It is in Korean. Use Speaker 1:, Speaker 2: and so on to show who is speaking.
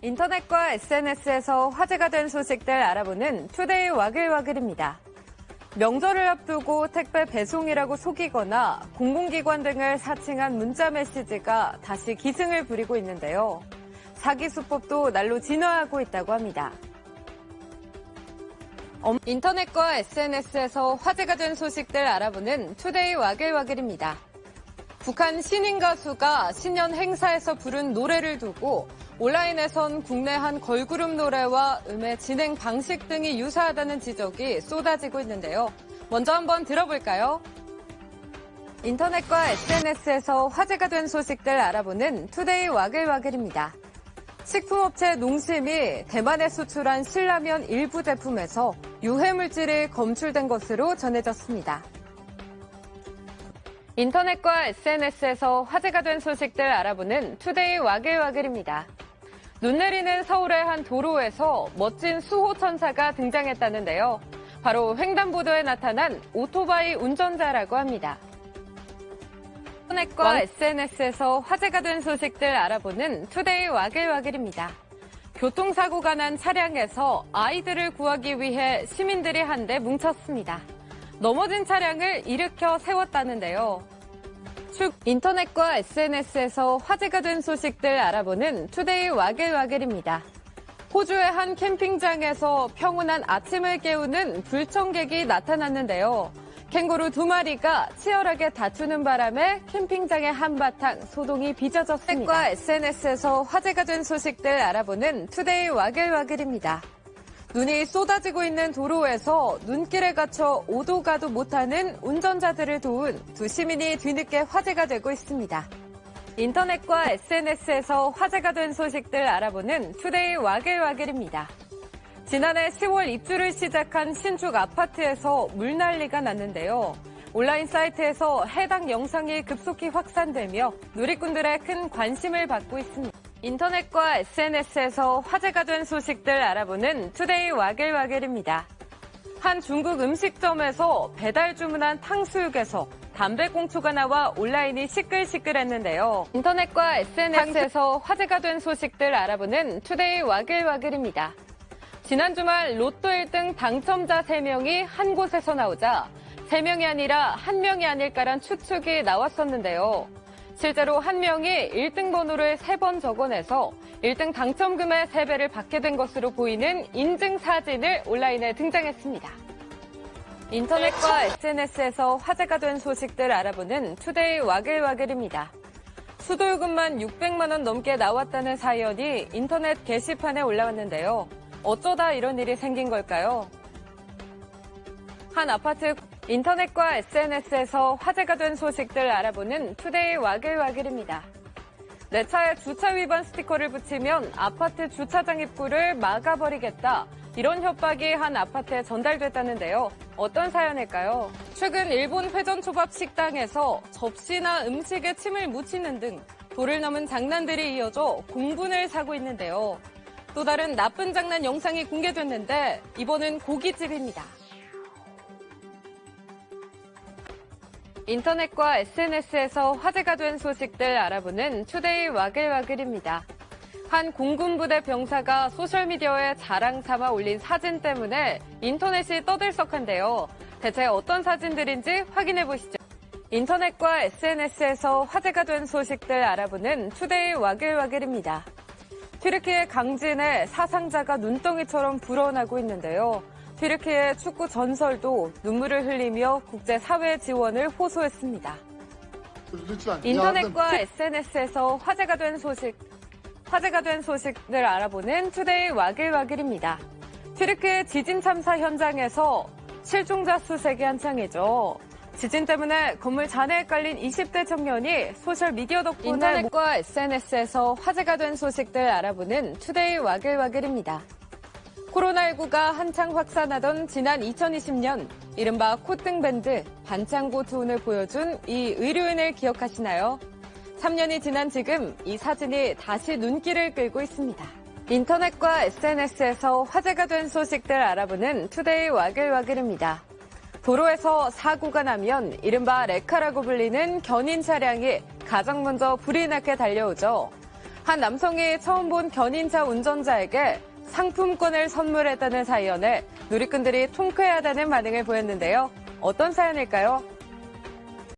Speaker 1: 인터넷과 SNS에서 화제가 된 소식들 알아보는 투데이 와글와글입니다. 명절을 앞두고 택배 배송이라고 속이거나 공공기관 등을 사칭한 문자 메시지가 다시 기승을 부리고 있는데요. 사기 수법도 날로 진화하고 있다고 합니다. 인터넷과 SNS에서 화제가 된 소식들 알아보는 투데이 와글와글입니다. 북한 신인 가수가 신년 행사에서 부른 노래를 두고 온라인에선 국내 한 걸그룹 노래와 음의 진행 방식 등이 유사하다는 지적이 쏟아지고 있는데요. 먼저 한번 들어볼까요? 인터넷과 SNS에서 화제가 된 소식들 알아보는 투데이 와글와글입니다. 식품업체 농심이 대만에 수출한 신라면 일부 제품에서 유해물질이 검출된 것으로 전해졌습니다. 인터넷과 SNS에서 화제가 된 소식들 알아보는 투데이 와글와글입니다. 눈 내리는 서울의 한 도로에서 멋진 수호 천사가 등장했다는데요. 바로 횡단보도에 나타난 오토바이 운전자라고 합니다. 인터넷과 SNS에서 화제가 된 소식들 알아보는 투데이 와글와글입니다. 교통사고가 난 차량에서 아이들을 구하기 위해 시민들이 한데 뭉쳤습니다. 넘어진 차량을 일으켜 세웠다는데요. 인터넷과 SNS에서 화제가 된 소식들 알아보는 투데이 와글와글입니다. 호주의 한 캠핑장에서 평온한 아침을 깨우는 불청객이 나타났는데요. 캥거루 두 마리가 치열하게 다투는 바람에 캠핑장에 한바탕 소동이 빚어졌습니다. 과 SNS에서 화제가 된 소식들 알아보는 투데이 와글와글입니다. 눈이 쏟아지고 있는 도로에서 눈길에 갇혀 오도 가도 못하는 운전자들을 도운 두 시민이 뒤늦게 화제가 되고 있습니다. 인터넷과 SNS에서 화제가 된 소식들 알아보는 투데이 와글와글입니다. 지난해 10월 입주를 시작한 신축 아파트에서 물난리가 났는데요. 온라인 사이트에서 해당 영상이 급속히 확산되며 누리꾼들의 큰 관심을 받고 있습니다. 인터넷과 SNS에서 화제가 된 소식들 알아보는 투데이 와글와글입니다. 한 중국 음식점에서 배달 주문한 탕수육에서 담배꽁초가 나와 온라인이 시끌시끌했는데요. 인터넷과 SNS에서 화제가 된 소식들 알아보는 투데이 와글와글입니다. 지난 주말 로또 1등 당첨자 3명이 한 곳에서 나오자 3명이 아니라 1명이 아닐까란 추측이 나왔었는데요. 실제로 한 명이 1등 번호를 3번 적어내서 1등 당첨금의 3배를 받게 된 것으로 보이는 인증 사진을 온라인에 등장했습니다. 인터넷과 SNS에서 화제가 된 소식들 알아보는 투데이 와글와글입니다. 수도요금만 600만 원 넘게 나왔다는 사연이 인터넷 게시판에 올라왔는데요. 어쩌다 이런 일이 생긴 걸까요? 한 아파트 인터넷과 SNS에서 화제가 된 소식들 알아보는 투데이 와글와글입니다. 내 차에 주차 위반 스티커를 붙이면 아파트 주차장 입구를 막아버리겠다. 이런 협박이 한 아파트에 전달됐다는데요. 어떤 사연일까요? 최근 일본 회전초밥 식당에서 접시나 음식에 침을 묻히는 등 도를 넘은 장난들이 이어져 공분을 사고 있는데요. 또 다른 나쁜 장난 영상이 공개됐는데 이번은 고깃집입니다. 인터넷과 SNS에서 화제가 된 소식들 알아보는 투데이 와글와글입니다. 한 공군부대 병사가 소셜미디어에 자랑 삼아 올린 사진 때문에 인터넷이 떠들썩한데요. 대체 어떤 사진들인지 확인해 보시죠. 인터넷과 SNS에서 화제가 된 소식들 알아보는 투데이 와글와글입니다. 튀르키예 강진에 사상자가 눈덩이처럼 불어나고 있는데요. 튀르키예 축구 전설도 눈물을 흘리며 국제사회 지원을 호소했습니다. 인터넷과 SNS에서 화제가 된 소식, 화제가 된 소식을 알아보는 투데이 와글와글입니다. 튀르키예 지진 참사 현장에서 실종자 수색이 한창이죠. 지진 때문에 건물 잔해에 깔린 20대 청년이 소셜미디어 덕분에 인터넷과 SNS에서 화제가 된 소식들 알아보는 투데이 와글와글입니다. 코로나19가 한창 확산하던 지난 2020년 이른바 콧등밴드 반창고 투혼을 보여준 이 의료인을 기억하시나요? 3년이 지난 지금 이 사진이 다시 눈길을 끌고 있습니다. 인터넷과 SNS에서 화제가 된 소식들 알아보는 투데이 와글와글입니다. 도로에서 사고가 나면 이른바 레카라고 불리는 견인 차량이 가장 먼저 부리나케 달려오죠. 한 남성이 처음 본 견인차 운전자에게 상품권을 선물했다는 사연에 누리꾼들이 통쾌하다는 반응을 보였는데요. 어떤 사연일까요?